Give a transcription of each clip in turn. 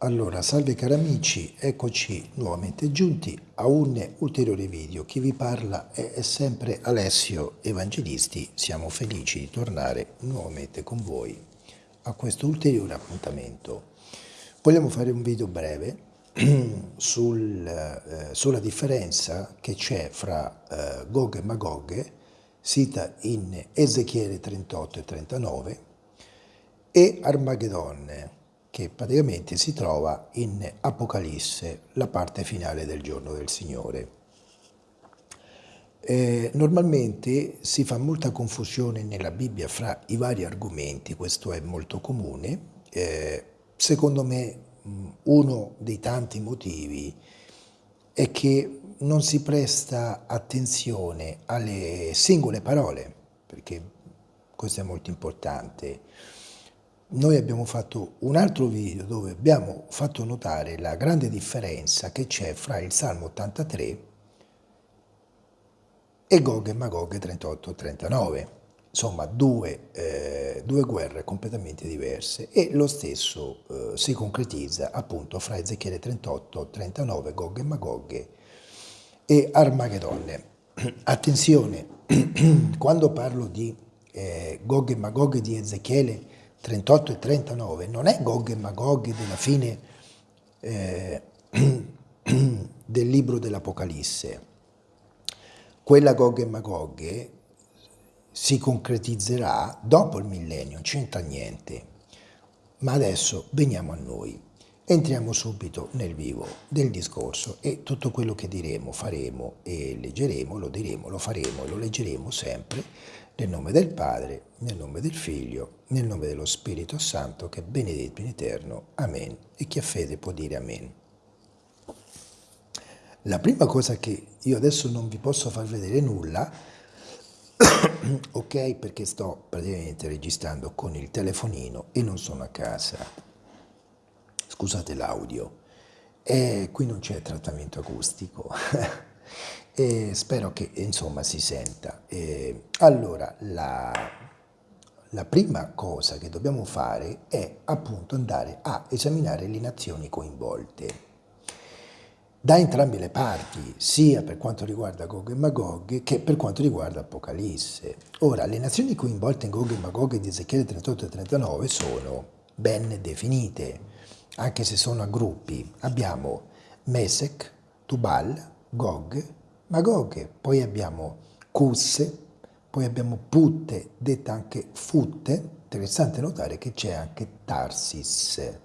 Allora, salve cari amici, eccoci nuovamente giunti a un ulteriore video. Chi vi parla è sempre Alessio Evangelisti. Siamo felici di tornare nuovamente con voi a questo ulteriore appuntamento. Vogliamo fare un video breve sul, eh, sulla differenza che c'è fra eh, Gog e Magog, sita in Ezechiele 38 e 39, e Armageddon, che praticamente si trova in Apocalisse, la parte finale del giorno del Signore. Eh, normalmente si fa molta confusione nella Bibbia fra i vari argomenti, questo è molto comune. Eh, secondo me uno dei tanti motivi è che non si presta attenzione alle singole parole, perché questo è molto importante. Noi abbiamo fatto un altro video dove abbiamo fatto notare la grande differenza che c'è fra il Salmo 83 e Gog e Magog 38-39. Insomma, due, eh, due, guerre completamente diverse e lo stesso eh, si concretizza appunto fra Ezechiele 38-39, Gog e Magog e Armageddon. Attenzione, quando parlo di eh, Gog e Magog di Ezechiele 38 e 39 non è Gog e Magog della fine eh, del libro dell'Apocalisse. Quella Gog e Magog si concretizzerà dopo il millennio, non c'entra niente. Ma adesso veniamo a noi. Entriamo subito nel vivo del discorso e tutto quello che diremo, faremo e leggeremo, lo diremo, lo faremo e lo leggeremo sempre nel nome del Padre, nel nome del Figlio, nel nome dello Spirito Santo, che è benedetto in eterno. Amen. E chi ha fede può dire Amen. La prima cosa che io adesso non vi posso far vedere nulla, ok, perché sto praticamente registrando con il telefonino e non sono a casa. Scusate l'audio. E qui non c'è trattamento acustico. e spero che insomma si senta. E, allora, la, la prima cosa che dobbiamo fare è appunto andare a esaminare le nazioni coinvolte da entrambe le parti, sia per quanto riguarda Gog e Magog che per quanto riguarda Apocalisse. Ora, le nazioni coinvolte in Gog e Magog di Ezechiele 38 e 39 sono ben definite, anche se sono a gruppi. Abbiamo Mesec, Tubal, Gog Magog, poi abbiamo Cusse, poi abbiamo Putte, detta anche Futte, interessante notare che c'è anche Tarsis.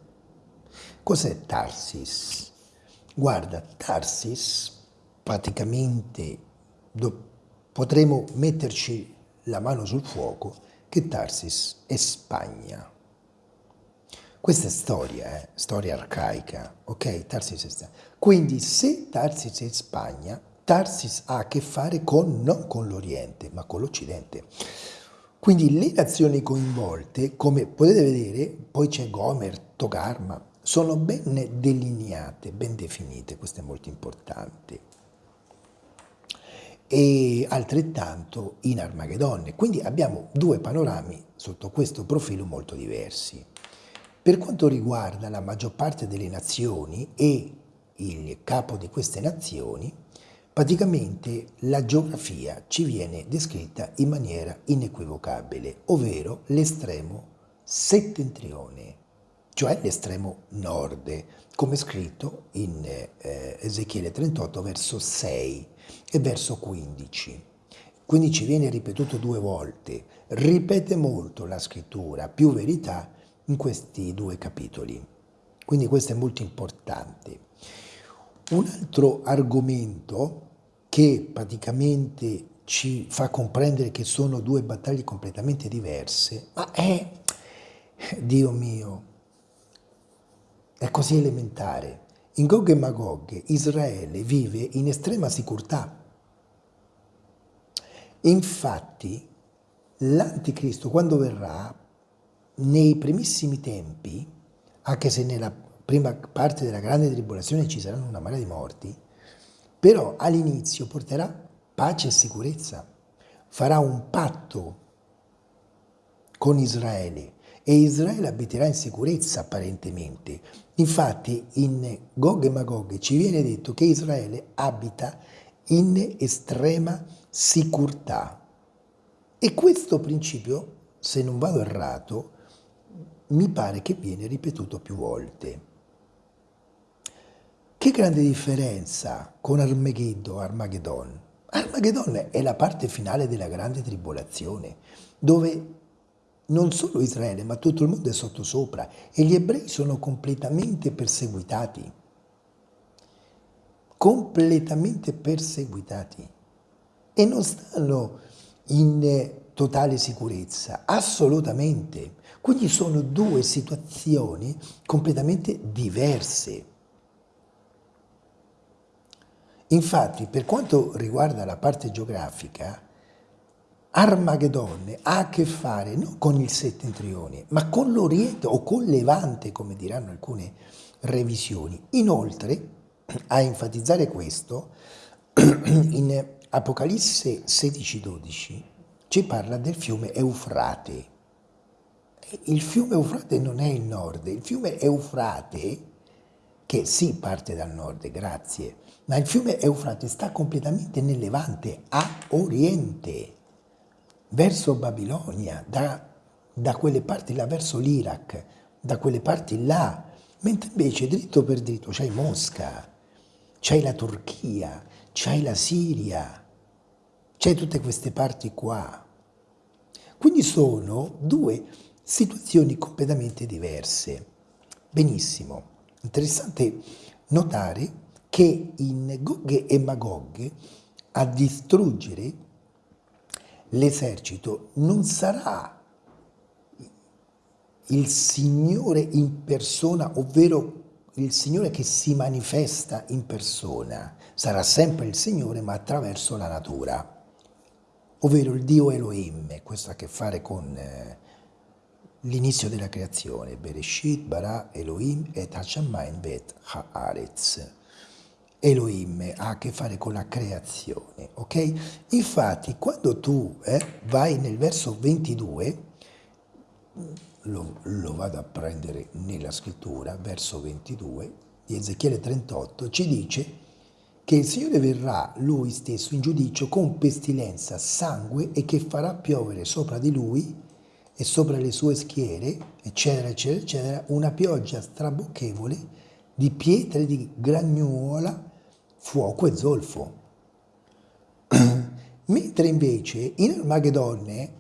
Cos'è Tarsis? Guarda, Tarsis praticamente potremo metterci la mano sul fuoco che Tarsis è Spagna. Questa è storia, eh? storia arcaica, ok? Tarsis è Spagna. Quindi se Tarsis è Spagna, Tarsis ha a che fare con, non con l'Oriente, ma con l'Occidente. Quindi le nazioni coinvolte, come potete vedere, poi c'è Gomer, Togarma, sono ben delineate, ben definite, questo è molto importante. E altrettanto in Armageddon. Quindi abbiamo due panorami sotto questo profilo molto diversi. Per quanto riguarda la maggior parte delle nazioni e il capo di queste nazioni, Praticamente la geografia ci viene descritta in maniera inequivocabile, ovvero l'estremo settentrione, cioè l'estremo nord, come scritto in eh, Ezechiele 38 verso 6 e verso 15. Quindi ci viene ripetuto due volte, ripete molto la scrittura, più verità in questi due capitoli. Quindi questo è molto importante. Un altro argomento che praticamente ci fa comprendere che sono due battaglie completamente diverse, ma è, Dio mio, è così elementare. In Gog e Magog Israele vive in estrema sicurtà. Infatti l'anticristo quando verrà, nei primissimi tempi, anche se nella prima parte della grande tribolazione ci saranno una marea di morti, però all'inizio porterà pace e sicurezza, farà un patto con Israele e Israele abiterà in sicurezza apparentemente. Infatti in Gog e Magog ci viene detto che Israele abita in estrema sicurtà. E questo principio, se non vado errato, mi pare che viene ripetuto più volte. Che grande differenza con Armageddon, Armageddon. Armageddon è la parte finale della grande tribolazione, dove non solo Israele, ma tutto il mondo è sottosopra e gli ebrei sono completamente perseguitati. Completamente perseguitati. E non stanno in totale sicurezza, assolutamente. Quindi sono due situazioni completamente diverse. Infatti, per quanto riguarda la parte geografica, Armageddon ha a che fare non con il settentrione, ma con l'Oriente o con Levante, come diranno alcune revisioni. Inoltre, a enfatizzare questo, in Apocalisse 16-12 ci parla del fiume Eufrate. Il fiume Eufrate non è il nord, il fiume Eufrate, che sì parte dal nord, grazie, ma il fiume Eufrate sta completamente nel Levante, a oriente verso Babilonia, da, da quelle parti là, verso l'Iraq, da quelle parti là, mentre invece dritto per dritto c'hai Mosca, c'hai la Turchia, c'hai la Siria, c'hai tutte queste parti qua. Quindi sono due situazioni completamente diverse. Benissimo, interessante notare che in Gog e Magog a distruggere l'esercito non sarà il Signore in persona, ovvero il Signore che si manifesta in persona, sarà sempre il Signore ma attraverso la natura, ovvero il Dio Elohim, questo ha a che fare con eh, l'inizio della creazione, Bereshit, Bara, Elohim et Hashamayim bet Haaretz. Elohim ha a che fare con la creazione, ok? Infatti quando tu eh, vai nel verso 22, lo, lo, vado a prendere nella scrittura, verso 22 di Ezechiele 38, ci dice che il Signore verrà lui stesso in giudizio con pestilenza, sangue e che farà piovere sopra di lui e sopra le sue schiere, eccetera, eccetera, eccetera, una pioggia strabocchevole di pietre di gragnuola fuoco e zolfo. Mentre invece in Armagedonne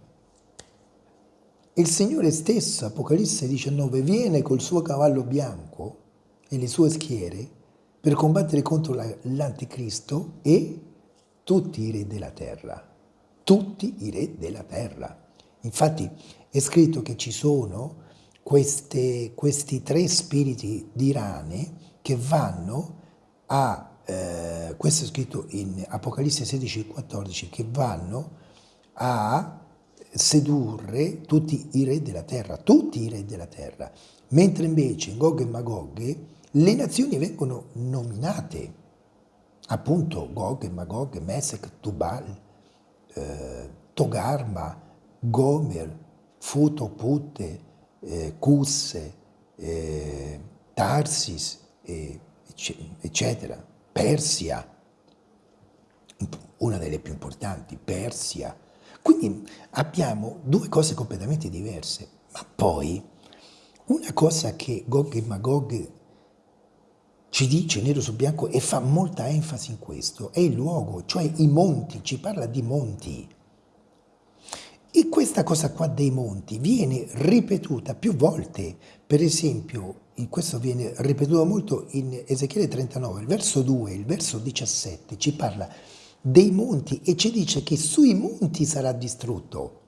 il Signore stesso, Apocalisse 19, viene col suo cavallo bianco e le sue schiere per combattere contro l'anticristo e tutti i re della terra. Tutti i re della terra. Infatti è scritto che ci sono queste, questi tre spiriti di rane che vanno a eh, questo è scritto in Apocalisse 16 e 14, che vanno a sedurre tutti i re della terra, tutti i re della terra, mentre invece in Gog e Magog le nazioni vengono nominate, appunto Gog e Magog, Mesec, Tubal, eh, Togarma, Gomer, Futo, Putte, eh, Cusse, eh, Tarsis, eccetera. Persia, una delle più importanti, Persia. Quindi abbiamo due cose completamente diverse, ma poi una cosa che Gog e Magog ci dice nero su bianco e fa molta enfasi in questo, è il luogo, cioè i monti, ci parla di monti. E questa cosa qua dei monti viene ripetuta più volte, per esempio questo viene ripetuto molto in Ezechiele 39, il verso 2, il verso 17 ci parla dei monti e ci dice che sui monti sarà distrutto.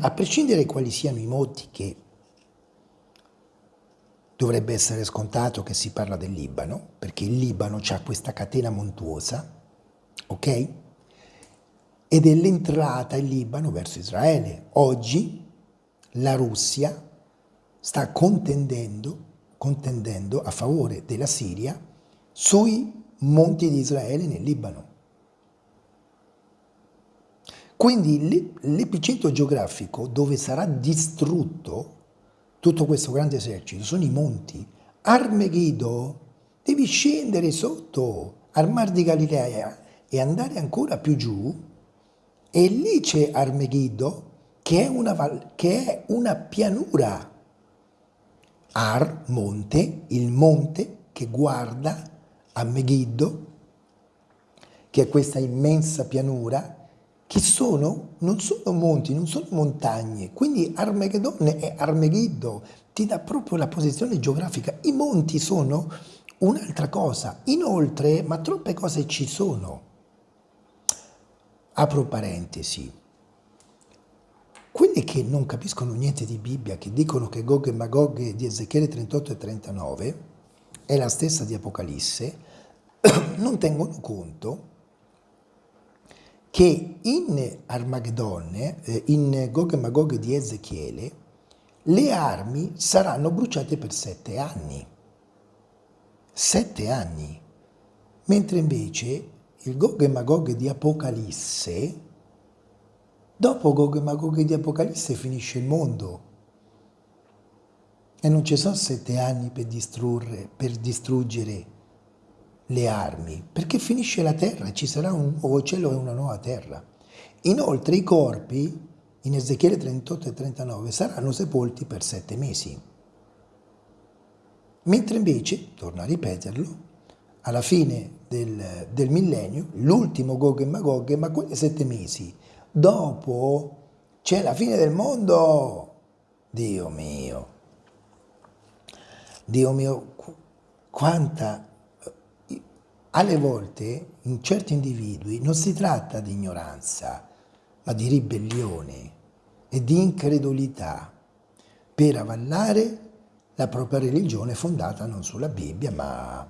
A prescindere quali siano i monti che dovrebbe essere scontato che si parla del Libano, perché il Libano ha questa catena montuosa, ok? Ed è l'entrata in Libano verso Israele. Oggi la Russia sta contendendo, contendendo a favore della Siria sui monti di Israele nel Libano. Quindi l'epicentro geografico dove sarà distrutto tutto questo grande esercito sono i monti, Armeghido, devi scendere sotto al mar di Galilea e andare ancora più giù e lì c'è Armeghido che è una, che è una pianura. Ar, monte, il monte che guarda a Megiddo, che è questa immensa pianura, che sono, non sono monti, non sono montagne, quindi Armageddon è Armegiddo, ti dà proprio la posizione geografica. I monti sono un'altra cosa. Inoltre, ma troppe cose ci sono. Apro parentesi. Quelli che non capiscono niente di Bibbia, che dicono che Gog e Magog di Ezechiele 38 e 39 è la stessa di Apocalisse, non tengono conto che in Armageddon, eh, in Gog e Magog di Ezechiele, le armi saranno bruciate per sette anni. Sette anni. Mentre invece il Gog e Magog di Apocalisse, dopo Gog e Magog di Apocalisse finisce il mondo. E non ci sono sette anni per, per distruggere le armi, perché finisce la terra, ci sarà un nuovo cielo e una nuova terra. Inoltre i corpi, in Ezechiele 38 e 39, saranno sepolti per sette mesi. Mentre invece, torno a ripeterlo, alla fine del, del millennio, l'ultimo Gog e Magog, ma quei sette mesi, dopo c'è la fine del mondo. Dio mio, Dio mio, quanta alle volte in certi individui non si tratta di ignoranza, ma di ribellione e di incredulità per avallare la propria religione fondata non sulla Bibbia, ma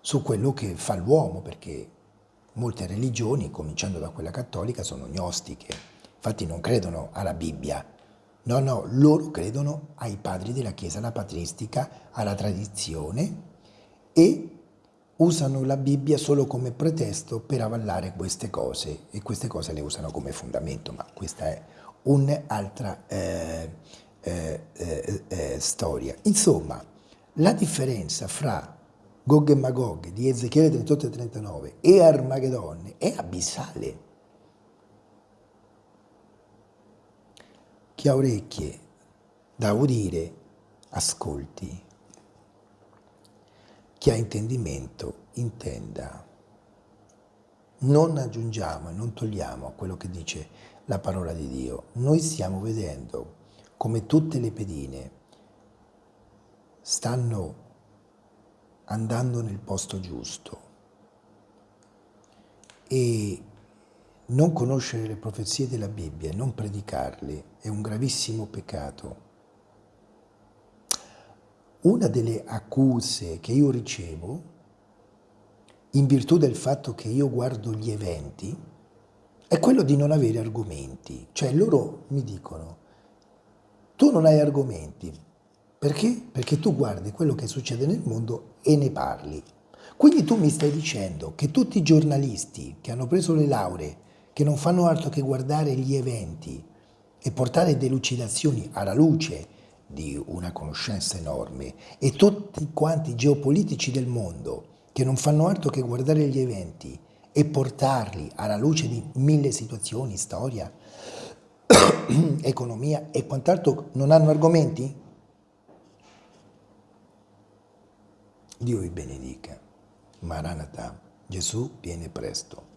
su quello che fa l'uomo, perché molte religioni, cominciando da quella cattolica, sono gnostiche. Infatti non credono alla Bibbia, no, no, loro credono ai padri della Chiesa, alla patristica, alla tradizione e usano la Bibbia solo come pretesto per avallare queste cose e queste cose le usano come fondamento, ma questa è un'altra eh, eh, eh, eh, storia. Insomma, la differenza fra Gog e Magog di Ezechiele 38 e 39 e Armageddon è abissale. Chi ha orecchie da udire, ascolti chi ha intendimento intenda. Non aggiungiamo e non togliamo a quello che dice la parola di Dio. Noi stiamo vedendo come tutte le pedine stanno andando nel posto giusto e non conoscere le profezie della Bibbia e non predicarle è un gravissimo peccato una delle accuse che io ricevo, in virtù del fatto che io guardo gli eventi, è quello di non avere argomenti. Cioè loro mi dicono, tu non hai argomenti. Perché? Perché tu guardi quello che succede nel mondo e ne parli. Quindi tu mi stai dicendo che tutti i giornalisti che hanno preso le lauree, che non fanno altro che guardare gli eventi e portare delucidazioni alla luce di una conoscenza enorme e tutti quanti i geopolitici del mondo che non fanno altro che guardare gli eventi e portarli alla luce di mille situazioni, storia, economia e quant'altro non hanno argomenti? Dio vi benedica. Maranatha, Gesù viene presto.